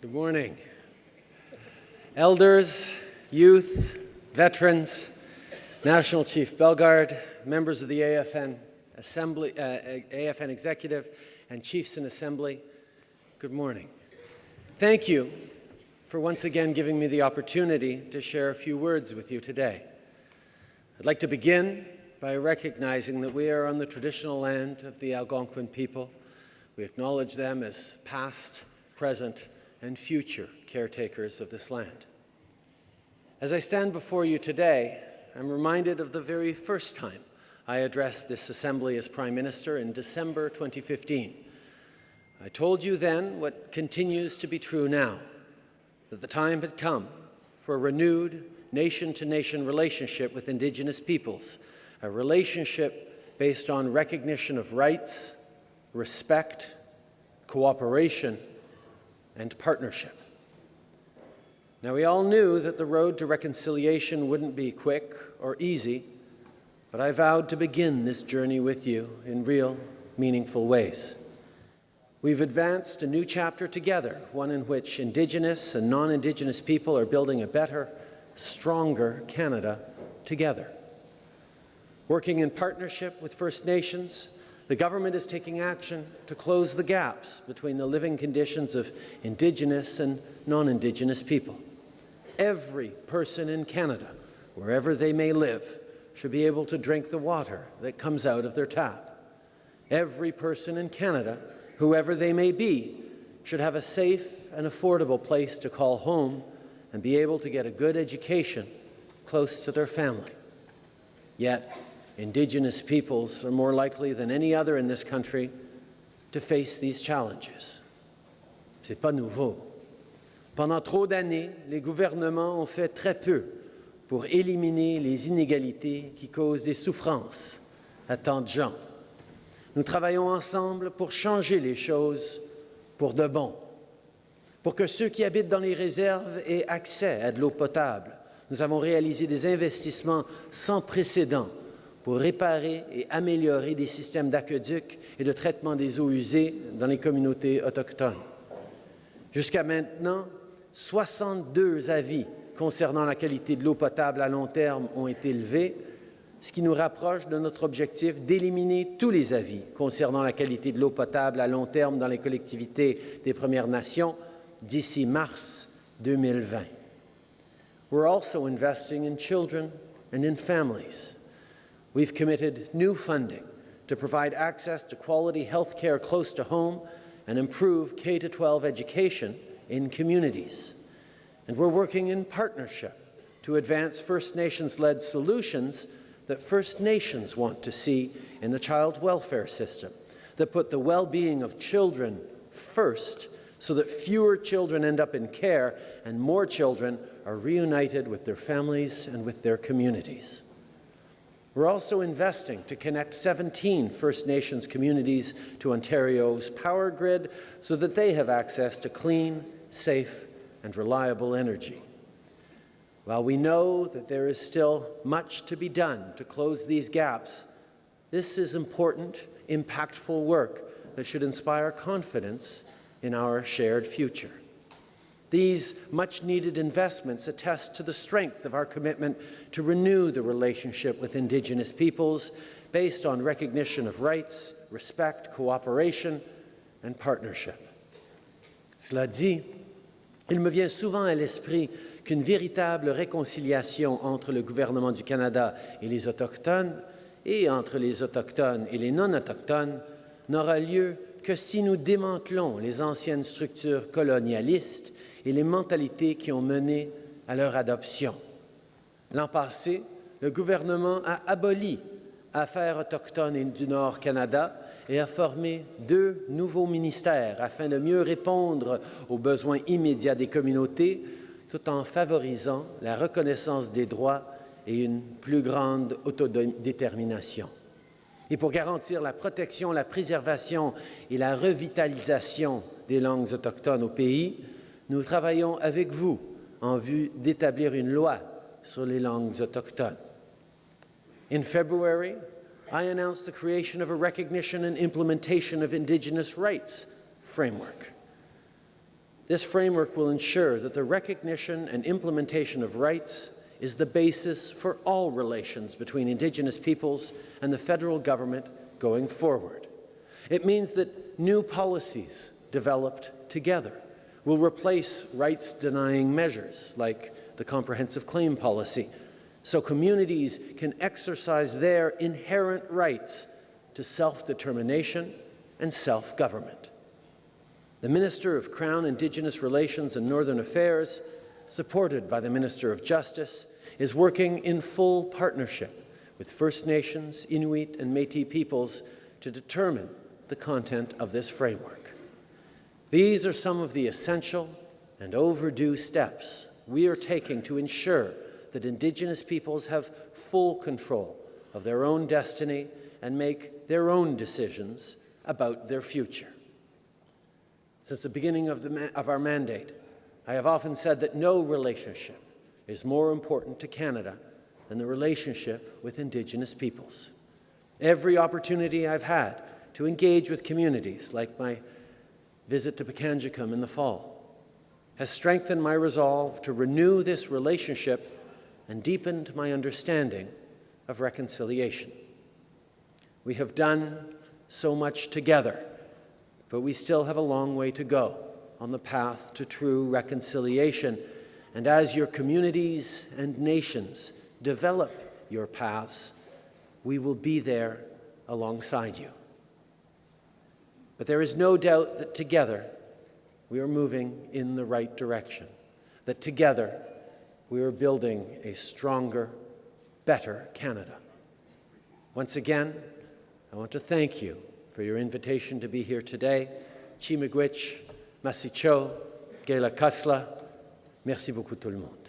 Good morning. Elders, youth, veterans, National Chief Bellegarde, members of the AFN Assembly, uh, AFN Executive, and Chiefs in Assembly, good morning. Thank you for once again giving me the opportunity to share a few words with you today. I'd like to begin by recognizing that we are on the traditional land of the Algonquin people. We acknowledge them as past, present, and future caretakers of this land. As I stand before you today, I'm reminded of the very first time I addressed this Assembly as Prime Minister in December 2015. I told you then what continues to be true now that the time had come for a renewed nation-to-nation -nation relationship with Indigenous peoples, a relationship based on recognition of rights, respect, cooperation, and partnership. Now, we all knew that the road to reconciliation wouldn't be quick or easy, but I vowed to begin this journey with you in real, meaningful ways. We've advanced a new chapter together, one in which Indigenous and non-Indigenous people are building a better, stronger Canada together. Working in partnership with First Nations, the government is taking action to close the gaps between the living conditions of Indigenous and non-Indigenous people. Every person in Canada, wherever they may live, should be able to drink the water that comes out of their tap. Every person in Canada whoever they may be, should have a safe and affordable place to call home and be able to get a good education close to their family. Yet, Indigenous peoples are more likely than any other in this country to face these challenges. C'est pas nouveau. Pendant trop d'années, les gouvernements ont fait très peu pour éliminer les inégalités qui causent des souffrances à tant de gens. Nous travaillons ensemble pour changer les choses pour de bon, pour que ceux qui habitent dans les réserves aient accès à de l'eau potable. Nous avons réalisé des investissements sans précédent pour réparer et améliorer des systèmes d'aqueduc et de traitement des eaux usées dans les communautés autochtones. Jusqu'à maintenant, 62 avis concernant la qualité de l'eau potable à long terme ont été levés, ce qui nous rapproche de notre objectif d'éliminer tous les avis concernant la qualité de l'eau potable à long terme dans les collectivités des Premières Nations d'ici mars 2020. We're also investing in children and in families. We've committed new funding to provide access to quality health care close to home and improve K-12 education in communities. And we're working in partnership to advance First Nations-led solutions that First Nations want to see in the child welfare system, that put the well-being of children first so that fewer children end up in care and more children are reunited with their families and with their communities. We're also investing to connect 17 First Nations communities to Ontario's power grid so that they have access to clean, safe and reliable energy. While we know that there is still much to be done to close these gaps, this is important, impactful work that should inspire confidence in our shared future. These much-needed investments attest to the strength of our commitment to renew the relationship with Indigenous peoples based on recognition of rights, respect, cooperation and partnership. Cela dit, il me vient souvent à l'esprit qu'une véritable réconciliation entre le gouvernement du Canada et les Autochtones et entre les Autochtones et les non-Autochtones n'aura lieu que si nous démantelons les anciennes structures colonialistes et les mentalités qui ont mené à leur adoption. L'an passé, le gouvernement a aboli Affaires autochtones du Nord Canada et a formé deux nouveaux ministères afin de mieux répondre aux besoins immédiats des communautés tout en favorisant la reconnaissance des droits et une plus grande autodétermination. Et pour garantir la protection, la préservation et la revitalisation des langues autochtones au pays, nous travaillons avec vous en vue d'établir une loi sur les langues autochtones. In February, I announced the creation of a recognition and implementation of Indigenous rights framework. This framework will ensure that the recognition and implementation of rights is the basis for all relations between Indigenous peoples and the federal government going forward. It means that new policies developed together will replace rights-denying measures like the comprehensive claim policy, so communities can exercise their inherent rights to self-determination and self-government. The Minister of Crown Indigenous Relations and Northern Affairs, supported by the Minister of Justice, is working in full partnership with First Nations, Inuit and Métis peoples to determine the content of this framework. These are some of the essential and overdue steps we are taking to ensure that Indigenous peoples have full control of their own destiny and make their own decisions about their future. Since the beginning of, the of our mandate, I have often said that no relationship is more important to Canada than the relationship with Indigenous peoples. Every opportunity I've had to engage with communities, like my visit to Pikangikum in the fall, has strengthened my resolve to renew this relationship and deepened my understanding of reconciliation. We have done so much together, but we still have a long way to go on the path to true reconciliation. And as your communities and nations develop your paths, we will be there alongside you. But there is no doubt that together we are moving in the right direction, that together we are building a stronger, better Canada. Once again, I want to thank you for your invitation to be here today. Chi Miigwech, Masicho, Gela Kasla, merci beaucoup tout le monde.